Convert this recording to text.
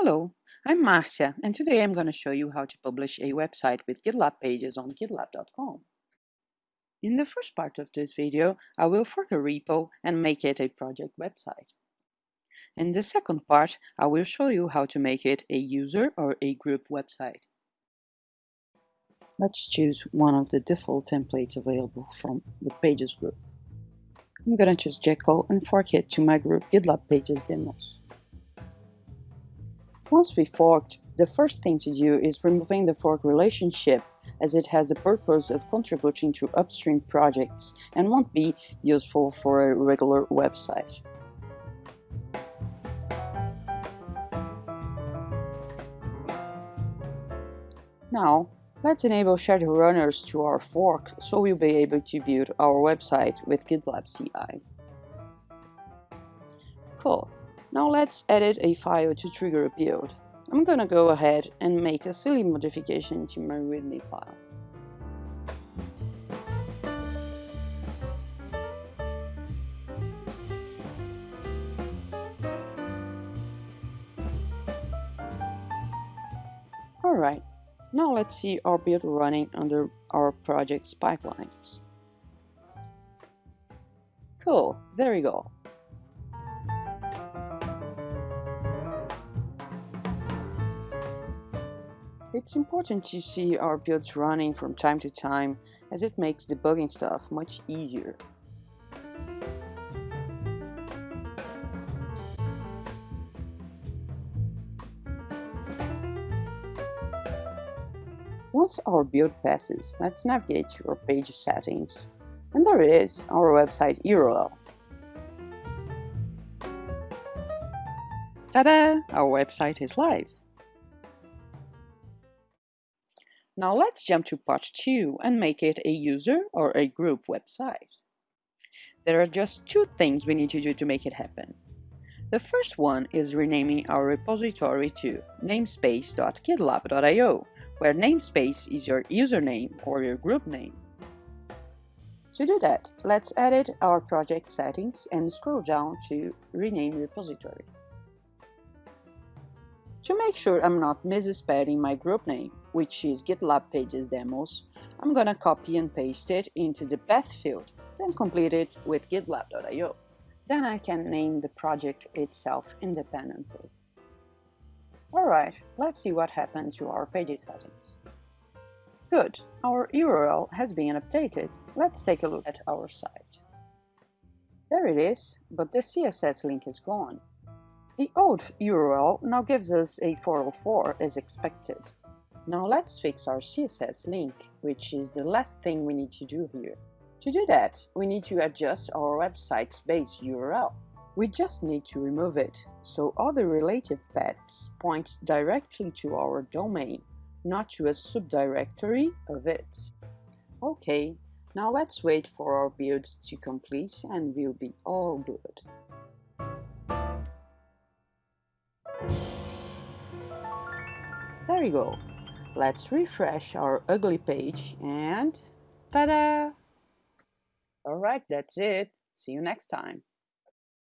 Hello, I'm Marcia and today I'm going to show you how to publish a website with GitLab pages on gitlab.com. In the first part of this video, I will fork a repo and make it a project website. In the second part, I will show you how to make it a user or a group website. Let's choose one of the default templates available from the Pages group. I'm gonna choose Jekyll and fork it to my group GitLab Pages Demos. Once we forked, the first thing to do is removing the fork relationship as it has the purpose of contributing to upstream projects and won't be useful for a regular website. Now, let's enable shared runners to our fork so we'll be able to build our website with GitLab CI. Cool. Now let's edit a file to trigger a build. I'm gonna go ahead and make a silly modification to my readme file. Alright, now let's see our build running under our project's pipelines. Cool, there we go. It's important to see our builds running from time to time as it makes debugging stuff much easier. Once our build passes, let's navigate to our page settings. And there it is, our website URL. Ta-da! Our website is live. Now let's jump to part 2 and make it a user or a group website. There are just two things we need to do to make it happen. The first one is renaming our repository to namespace.gitlab.io, where namespace is your username or your group name. To do that, let's edit our project settings and scroll down to Rename Repository. To make sure I'm not misspelling my group name, which is GitLab Pages Demos, I'm gonna copy and paste it into the path field, then complete it with gitlab.io. Then I can name the project itself independently. Alright, let's see what happened to our pages settings. Good, our URL has been updated. Let's take a look at our site. There it is, but the CSS link is gone. The old URL now gives us a 404 as expected. Now let's fix our CSS link, which is the last thing we need to do here. To do that, we need to adjust our website's base URL. We just need to remove it, so all the relative paths point directly to our domain, not to a subdirectory of it. Okay, now let's wait for our build to complete and we'll be all good. There you go. Let's refresh our ugly page and ta-da! Alright, that's it. See you next time.